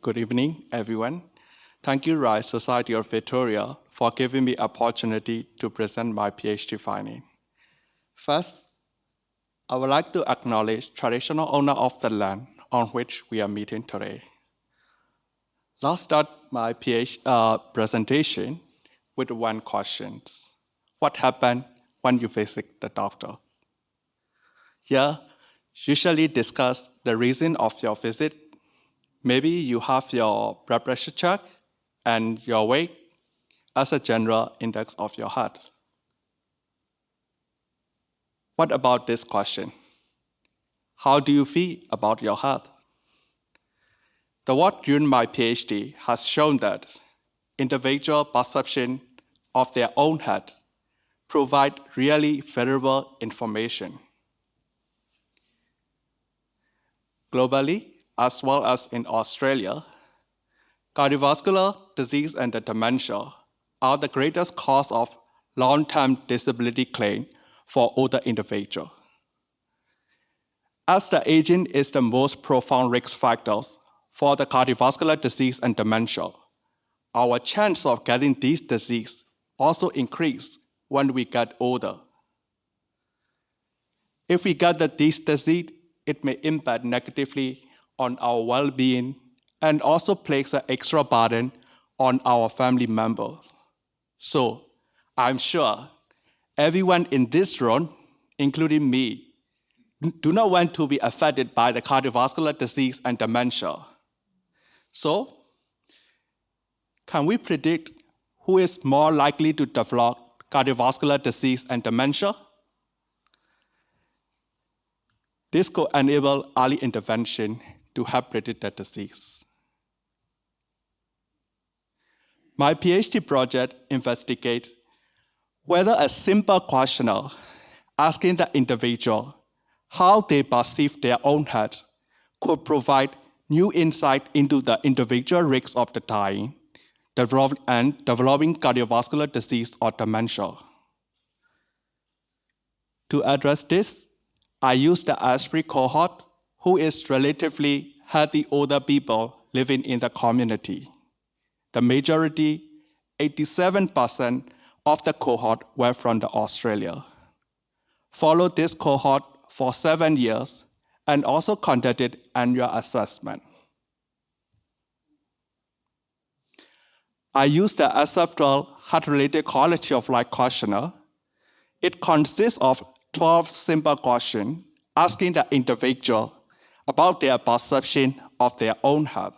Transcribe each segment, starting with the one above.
Good evening, everyone. Thank you, Royal Society of Victoria, for giving me opportunity to present my PhD finding. First, I would like to acknowledge traditional owner of the land on which we are meeting today. Let's start my PhD uh, presentation with one question. What happened when you visit the doctor? Here, usually discuss the reason of your visit. Maybe you have your blood pressure check and your weight as a general index of your health. What about this question? How do you feel about your health? The work during my PhD has shown that individual perception of their own health provide really valuable information. Globally, as well as in Australia, cardiovascular disease and dementia are the greatest cause of long-term disability claim for older individuals. As the aging is the most profound risk factors for the cardiovascular disease and dementia, our chance of getting these disease also increase when we get older. If we get the, disease, it may impact negatively on our well-being and also place an extra burden on our family members. So I'm sure everyone in this room, including me, do not want to be affected by the cardiovascular disease and dementia. So, can we predict who is more likely to develop cardiovascular disease and dementia? This could enable early intervention to help predict the disease. My PhD project investigates whether a simple questionnaire asking the individual how they perceive their own health could provide new insight into the individual risks of the dying and developing cardiovascular disease or dementia. To address this, I used the ASPREE cohort, who is relatively healthy older people living in the community. The majority, 87% of the cohort were from the Australia. Followed this cohort for seven years and also conducted annual assessment. I used the SF12 health-related quality of life questionnaire. It consists of 12 simple questions asking the individual about their perception of their own health.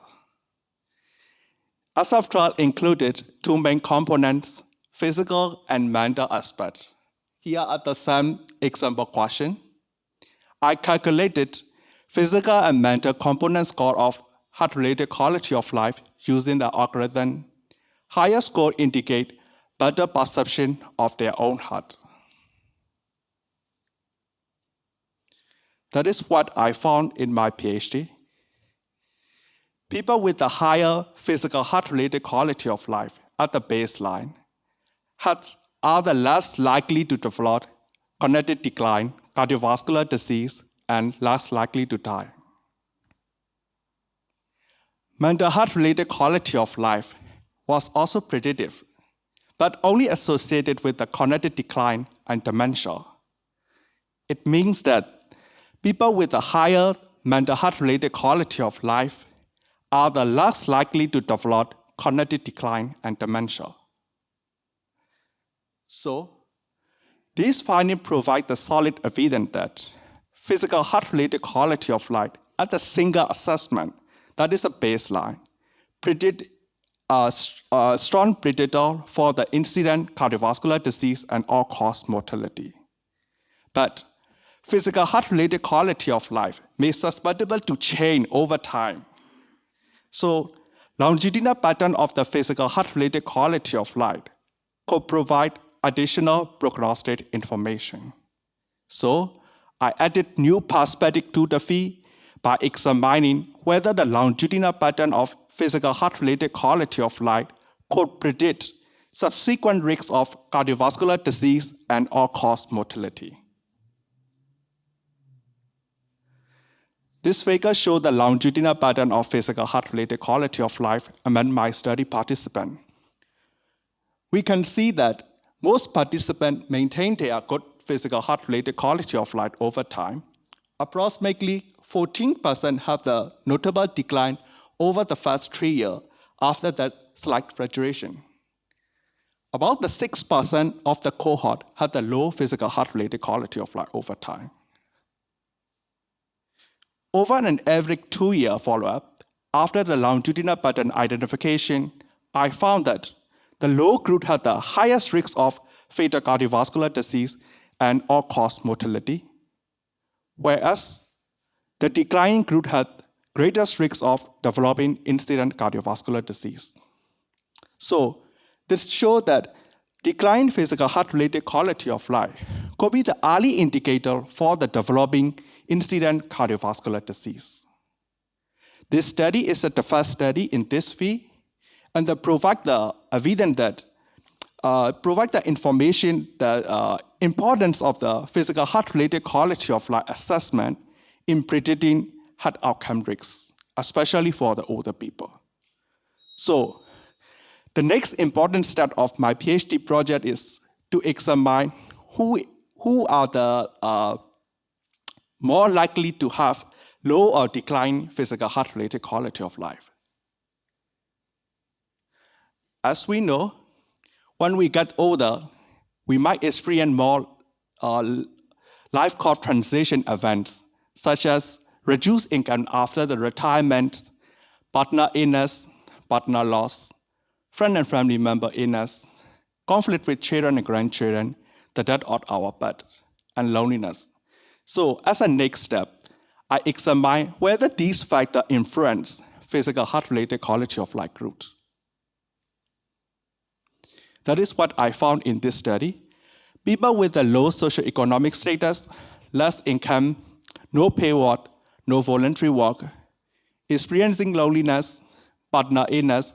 SF12 included two main components, physical and mental aspect. Here are the same example question. I calculated physical and mental component score of health-related quality of life using the algorithm. Higher score indicate better perception of their own heart. That is what I found in my PhD. People with a higher physical health-related quality of life at the baseline had are the less likely to develop cognitive decline, cardiovascular disease, and less likely to die. Mental health-related quality of life was also predictive, but only associated with the cognitive decline and dementia. It means that people with a higher mental health-related quality of life are the less likely to develop cognitive decline and dementia. So, these findings provide the solid evidence that physical health-related quality of life at a single assessment, that is a baseline, predict a, a strong predictor for the incident cardiovascular disease and all-cause mortality. But physical health-related quality of life may be susceptible to change over time. So longitudinal pattern of the physical health-related quality of life could provide additional prognostic information. So I added new perspective to the fee by examining whether the longitudinal pattern of physical health-related quality of life could predict subsequent risks of cardiovascular disease and all-cause mortality. This figure shows the longitudinal pattern of physical health-related quality of life among my study participants. We can see that most participants maintain their good physical health-related quality of life over time. Approximately 14% have the notable decline over the first three years after that slight fluctuation. About the 6% of the cohort had the low physical health-related quality of life over time. Over an average two-year follow-up, after the longitudinal pattern identification, I found that the low group had the highest risk of fatal cardiovascular disease and all-cause mortality, whereas the declining group had greatest risk of developing incident cardiovascular disease. So this shows that declined physical health-related quality of life could be the early indicator for the developing incident cardiovascular disease. This study is the first study in this field, and they provide the evidence that uh, provide the information, the uh, importance of the physical health-related quality of life assessment in predicting heart outcome risks, especially for the older people. So the next important step of my PhD project is to examine who, who are the uh, more likely to have low or decline physical health-related quality of life. As we know, when we get older, we might experience more uh, life course transition events, such as reduced income after the retirement, partner illness, partner loss, friend and family member illness, conflict with children and grandchildren, the death of our pet, and loneliness. So as a next step, I examine whether these factors influence physical health-related quality of life growth. That is what I found in this study. People with a low socioeconomic status, less income, no pay work, no voluntary work, experiencing loneliness, partner illness,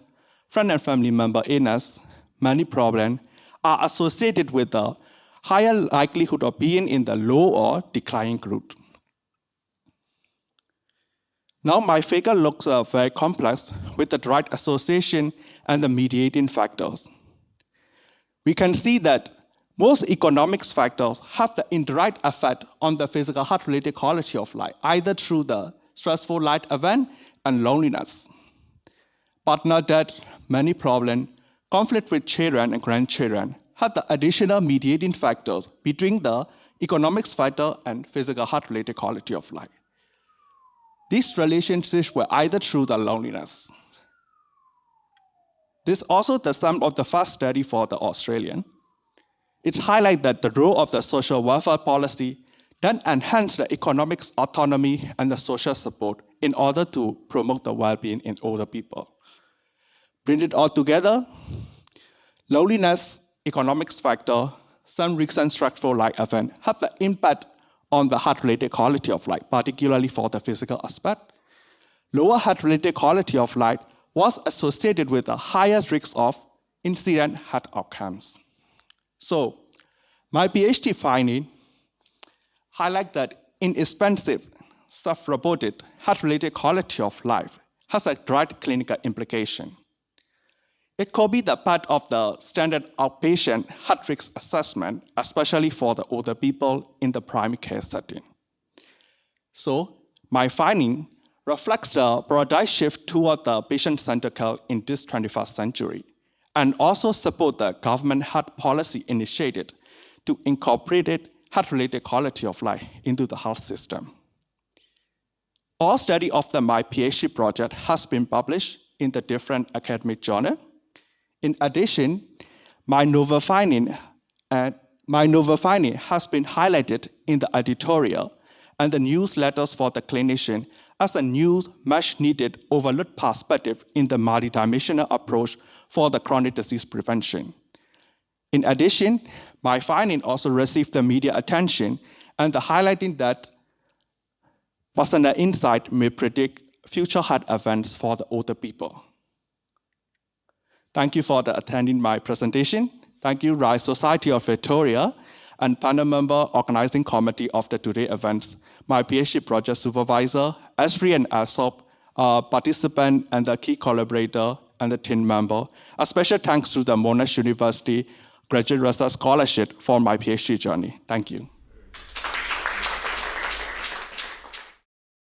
friend and family member illness, many problems, are associated with a higher likelihood of being in the low or declining group. Now my figure looks uh, very complex with the direct association and the mediating factors we can see that most economics factors have the indirect effect on the physical health-related quality of life, either through the stressful life event and loneliness. Partner death, many problems, conflict with children and grandchildren have the additional mediating factors between the economics factor and physical health-related quality of life. These relationships were either through the loneliness, this also the sum of the first study for the Australian. It highlights that the role of the social welfare policy then enhance the economic autonomy and the social support in order to promote the well-being in older people. Bring it all together, loneliness, economics factor, some recent structural light event have the impact on the health-related quality of life, particularly for the physical aspect. Lower health-related quality of life was associated with a higher risk of incident heart outcomes. So my PhD finding highlight that inexpensive, self-reported health-related quality of life has a direct clinical implication. It could be the part of the standard outpatient heart risk assessment, especially for the older people in the primary care setting. So my finding reflects the broader shift toward the patient-centered care in this 21st century, and also support the government heart policy initiated to incorporate health-related quality of life into the health system. All study of the My PhD project has been published in the different academic journal. In addition, uh, my novel finding has been highlighted in the editorial and the newsletters for the clinician as a new, much needed overlooked perspective in the multidimensional approach for the chronic disease prevention. In addition, my finding also received the media attention and the highlighting that personal insight may predict future heart events for the older people. Thank you for attending my presentation. Thank you, Royal Society of Victoria. and panel member organizing committee of the today events, my PhD project supervisor, ASPREE and ALSOP, uh, participant and the key collaborator and the team member. A special thanks to the Monash University Graduate Research Scholarship for my PhD journey. Thank you.